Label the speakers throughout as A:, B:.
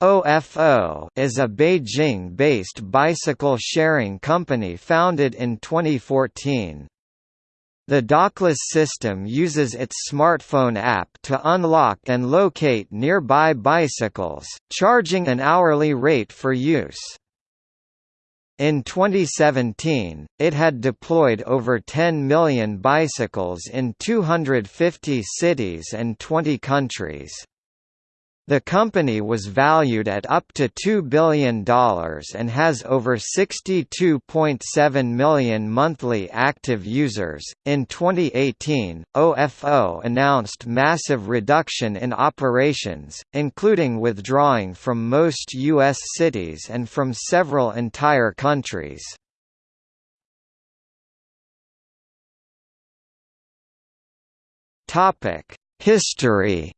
A: OFO is a Beijing-based bicycle sharing company founded in 2014. The dockless system uses its smartphone app to unlock and locate nearby bicycles, charging an hourly rate for use. In 2017, it had deployed over 10 million bicycles in 250 cities and 20 countries. The company was valued at up to $2 billion and has over 62.7 million monthly active users. In 2018, OFO announced massive reduction in operations, including withdrawing from most U.S. cities and from several entire countries. History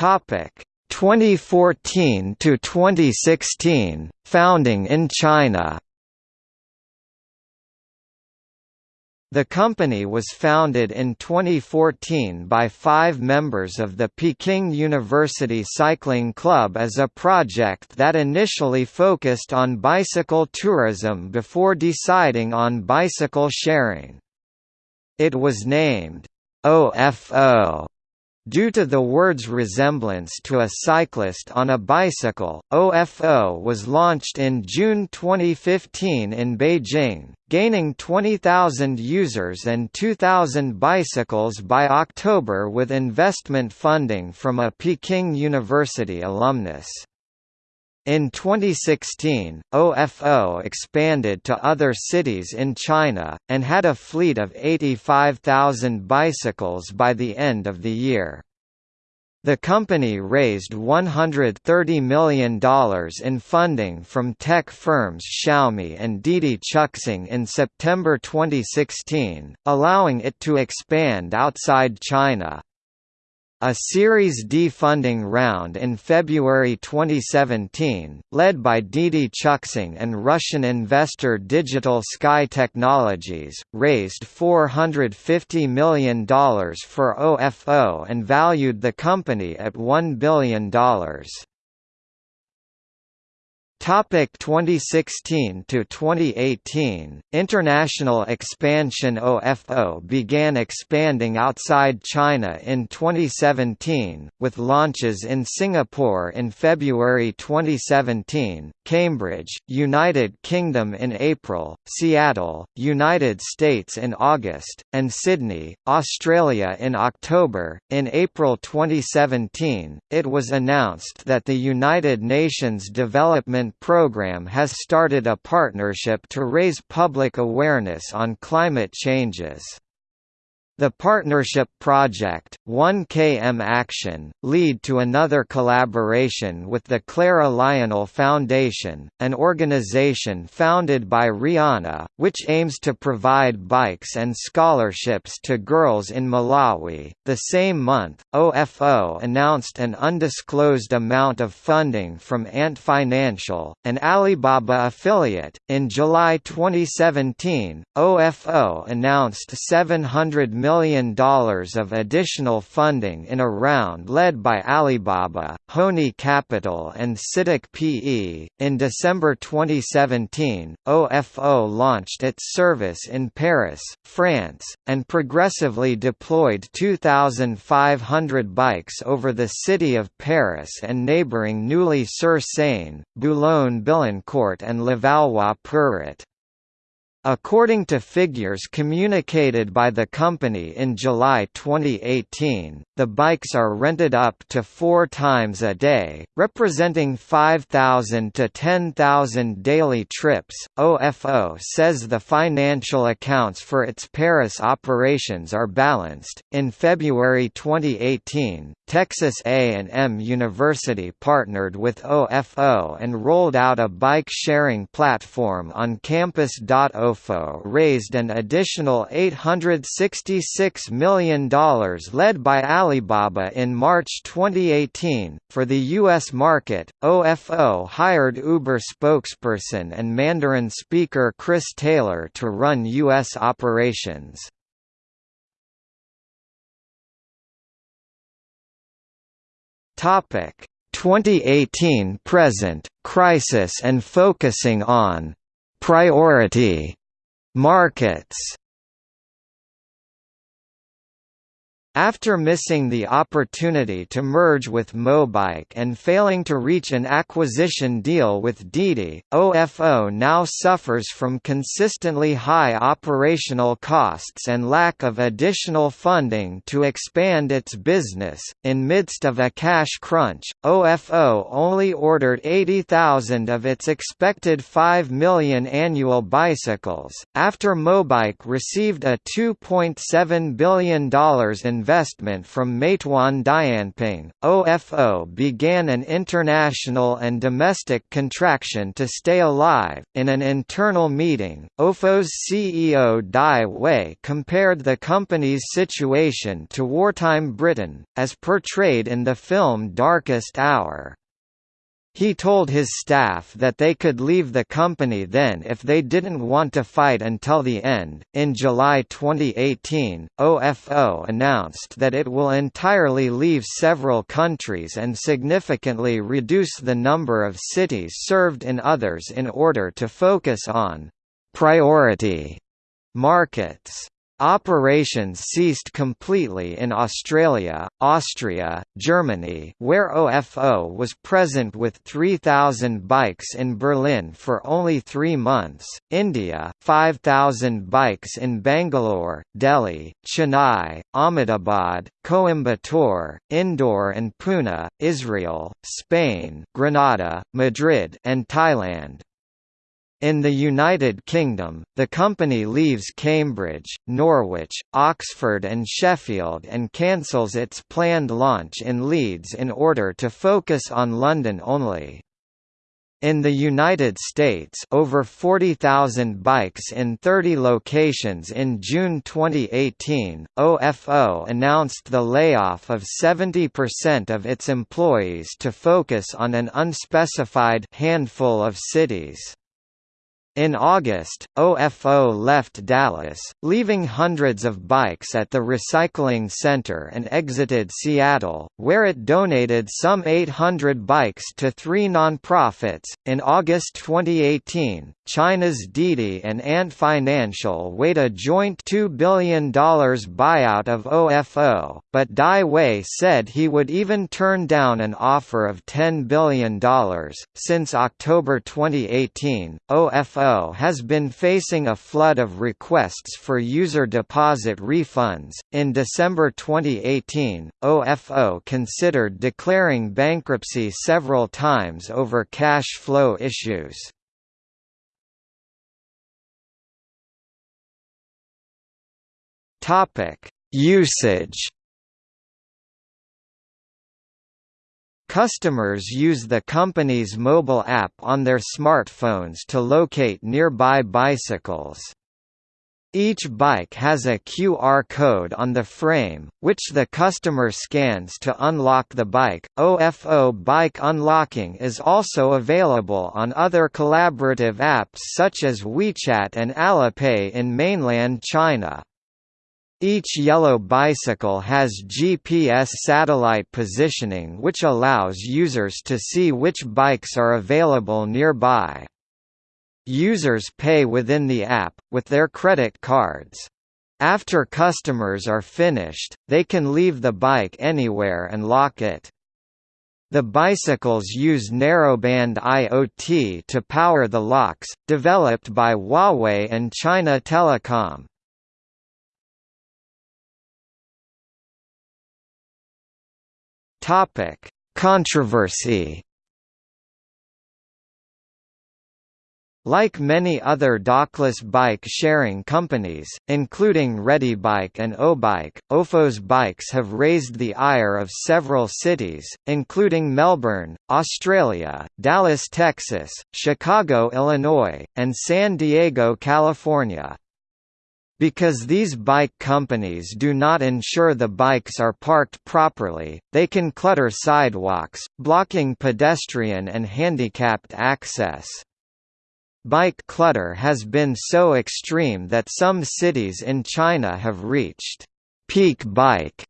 A: Topic 2014 to 2016 founding in China The company was founded in 2014 by five members of the Peking University Cycling Club as a project that initially focused on bicycle tourism before deciding on bicycle sharing. It was named OFO Due to the word's resemblance to a cyclist on a bicycle, OFO was launched in June 2015 in Beijing, gaining 20,000 users and 2,000 bicycles by October with investment funding from a Peking University alumnus. In 2016, OFO expanded to other cities in China, and had a fleet of 85,000 bicycles by the end of the year. The company raised $130 million in funding from tech firms Xiaomi and Didi Chuxing in September 2016, allowing it to expand outside China. A Series D funding round in February 2017, led by Didi Chuxing and Russian investor Digital Sky Technologies, raised $450 million for OFO and valued the company at $1 billion. Topic 2016 to 2018 International expansion OFO began expanding outside China in 2017 with launches in Singapore in February 2017, Cambridge, United Kingdom in April, Seattle, United States in August, and Sydney, Australia in October. In April 2017, it was announced that the United Nations Development Program has started a partnership to raise public awareness on climate changes. The partnership project, 1KM Action, lead to another collaboration with the Clara Lionel Foundation, an organization founded by Rihanna, which aims to provide bikes and scholarships to girls in Malawi. The same month, OFO announced an undisclosed amount of funding from Ant Financial, an Alibaba affiliate. In July 2017, OFO announced 700 million million of additional funding in a round led by Alibaba, Hony Capital and CITIC PE. In December 2017, OFO launched its service in Paris, France, and progressively deployed 2,500 bikes over the city of Paris and neighbouring Neuilly-sur-Seine, Boulogne-Billancourt and Levallois-Perret. According to figures communicated by the company in July 2018, the bikes are rented up to four times a day, representing 5,000 to 10,000 daily trips. OFO says the financial accounts for its Paris operations are balanced. In February 2018, Texas A&M University partnered with OFO and rolled out a bike sharing platform on campus.o Rodolfo raised an additional $866 million led by Alibaba in March 2018. For the U.S. market, OFO hired Uber spokesperson and Mandarin speaker Chris Taylor to run U.S. operations. Topic 2018 present crisis and focusing on priority markets After missing the opportunity to merge with Mobike and failing to reach an acquisition deal with Didi, OFO now suffers from consistently high operational costs and lack of additional funding to expand its business. In midst of a cash crunch, OFO only ordered 80,000 of its expected 5 million annual bicycles, after Mobike received a $2.7 billion in investment from Meituan Dianping, OFO began an international and domestic contraction to stay alive. In an internal meeting, OFO's CEO Dai Wei compared the company's situation to wartime Britain, as portrayed in the film Darkest Hour. He told his staff that they could leave the company then if they didn't want to fight until the end. In July 2018, OFO announced that it will entirely leave several countries and significantly reduce the number of cities served in others in order to focus on priority markets. Operations ceased completely in Australia, Austria, Germany where OFO was present with 3,000 bikes in Berlin for only three months, India 5,000 bikes in Bangalore, Delhi, Chennai, Ahmedabad, Coimbatore, Indore and Pune, Israel, Spain Granada, Madrid and Thailand. In the United Kingdom, the company leaves Cambridge, Norwich, Oxford and Sheffield and cancels its planned launch in Leeds in order to focus on London only. In the United States over 40,000 bikes in 30 locations in June 2018, OFO announced the layoff of 70% of its employees to focus on an unspecified handful of cities. In August, OFO left Dallas, leaving hundreds of bikes at the recycling center and exited Seattle, where it donated some 800 bikes to three nonprofits. In August 2018, China's Didi and Ant Financial weighed a joint $2 billion buyout of OFO, but Dai Wei said he would even turn down an offer of $10 billion. Since October 2018, OFO has been facing a flood of requests for user deposit refunds. In December 2018, OFO considered declaring bankruptcy several times over cash flow issues. Topic: Usage Customers use the company's mobile app on their smartphones to locate nearby bicycles. Each bike has a QR code on the frame, which the customer scans to unlock the bike. OFO Bike Unlocking is also available on other collaborative apps such as WeChat and Alipay in mainland China. Each yellow bicycle has GPS satellite positioning which allows users to see which bikes are available nearby. Users pay within the app, with their credit cards. After customers are finished, they can leave the bike anywhere and lock it. The bicycles use narrowband IoT to power the locks, developed by Huawei and China Telecom. Topic: Controversy. Like many other dockless bike-sharing companies, including ReadyBike and OBike, OFO's bikes have raised the ire of several cities, including Melbourne, Australia, Dallas, Texas, Chicago, Illinois, and San Diego, California. Because these bike companies do not ensure the bikes are parked properly, they can clutter sidewalks, blocking pedestrian and handicapped access. Bike clutter has been so extreme that some cities in China have reached peak bike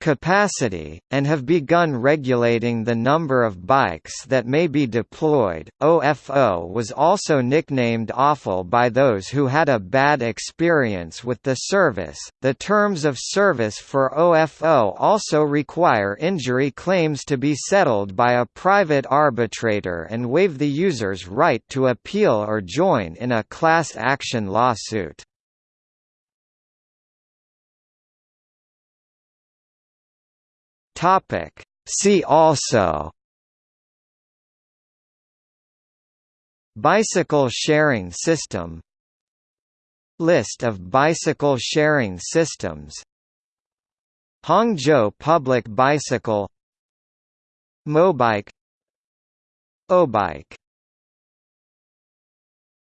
A: capacity, and have begun regulating the number of bikes that may be deployed. OFO was also nicknamed awful by those who had a bad experience with the service. The terms of service for OFO also require injury claims to be settled by a private arbitrator and waive the user's right to appeal or join in a class action lawsuit. Topic. See also Bicycle sharing system List of bicycle sharing systems Hangzhou Public Bicycle Mobike Obike